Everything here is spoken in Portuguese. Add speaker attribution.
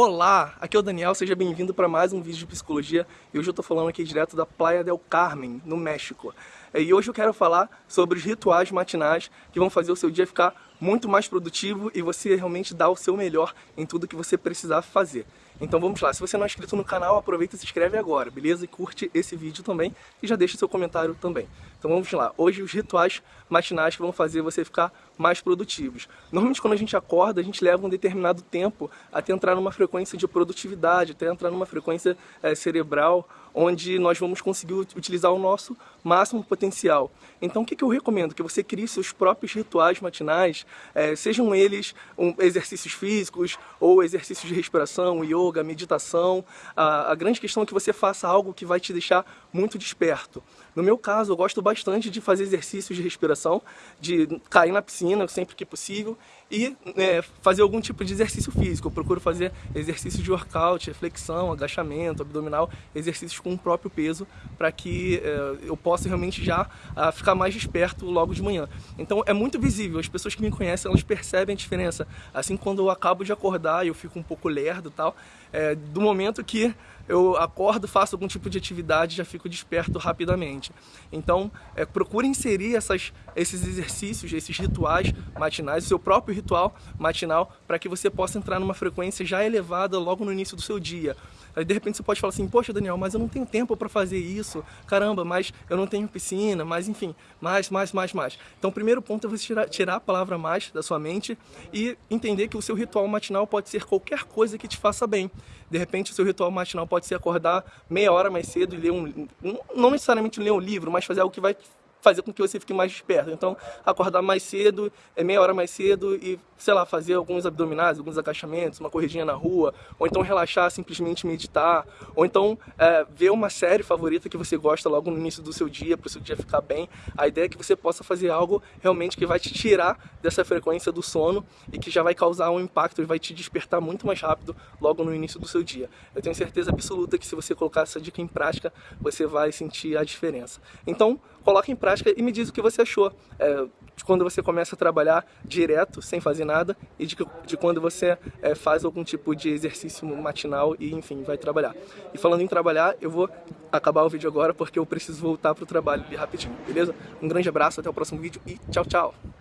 Speaker 1: Olá, aqui é o Daniel, seja bem-vindo para mais um vídeo de psicologia e hoje eu estou falando aqui direto da Playa del Carmen, no México. E hoje eu quero falar sobre os rituais matinais que vão fazer o seu dia ficar muito mais produtivo e você realmente dar o seu melhor em tudo que você precisar fazer. Então vamos lá, se você não é inscrito no canal, aproveita e se inscreve agora, beleza? E curte esse vídeo também e já deixa seu comentário também. Então vamos lá, hoje os rituais matinais que vão fazer você ficar mais produtivos. Normalmente quando a gente acorda, a gente leva um determinado tempo até entrar numa frequência de produtividade, até entrar numa frequência é, cerebral, onde nós vamos conseguir utilizar o nosso máximo potencial. Então o que, que eu recomendo? Que você crie seus próprios rituais matinais, é, sejam eles um, exercícios físicos ou exercícios de respiração, yoga, meditação. A, a grande questão é que você faça algo que vai te deixar muito desperto. No meu caso, eu gosto bastante de fazer exercícios de respiração, de cair na piscina sempre que possível e é, fazer algum tipo de exercício físico. Eu procuro fazer exercícios de workout, flexão, agachamento, abdominal, exercícios com o próprio peso para que é, eu possa realmente já a, ficar mais desperto logo de manhã. Então é muito visível, as pessoas que me conhecem, elas percebem a diferença. Assim, quando eu acabo de acordar eu fico um pouco lerdo e tal, é, do momento que eu acordo, faço algum tipo de atividade, já fico desperto rapidamente. Então, é, procure inserir essas, esses exercícios, esses rituais matinais, o seu próprio ritual matinal, para que você possa entrar numa frequência já elevada logo no início do seu dia. Aí de repente você pode falar assim, poxa Daniel, mas eu não tenho tempo para fazer isso, caramba, mas eu não tenho piscina, mas enfim, mais, mais, mais, mais. Então o primeiro ponto é você tirar, tirar a palavra mais da sua mente e entender que o seu ritual matinal pode ser qualquer coisa que te faça bem. De repente o seu ritual matinal pode ser acordar meia hora mais cedo e ler um, não necessariamente ler um livro, mas fazer algo que vai fazer com que você fique mais desperto. Então, acordar mais cedo, é meia hora mais cedo e, sei lá, fazer alguns abdominais, alguns agachamentos, uma corridinha na rua, ou então relaxar, simplesmente meditar, ou então é, ver uma série favorita que você gosta logo no início do seu dia, para o seu dia ficar bem. A ideia é que você possa fazer algo realmente que vai te tirar dessa frequência do sono e que já vai causar um impacto e vai te despertar muito mais rápido logo no início do seu dia. Eu tenho certeza absoluta que se você colocar essa dica em prática, você vai sentir a diferença. Então, coloque em prática prática e me diz o que você achou é, de quando você começa a trabalhar direto, sem fazer nada, e de, de quando você é, faz algum tipo de exercício matinal e, enfim, vai trabalhar. E falando em trabalhar, eu vou acabar o vídeo agora porque eu preciso voltar para o trabalho rapidinho, beleza? Um grande abraço, até o próximo vídeo e tchau, tchau!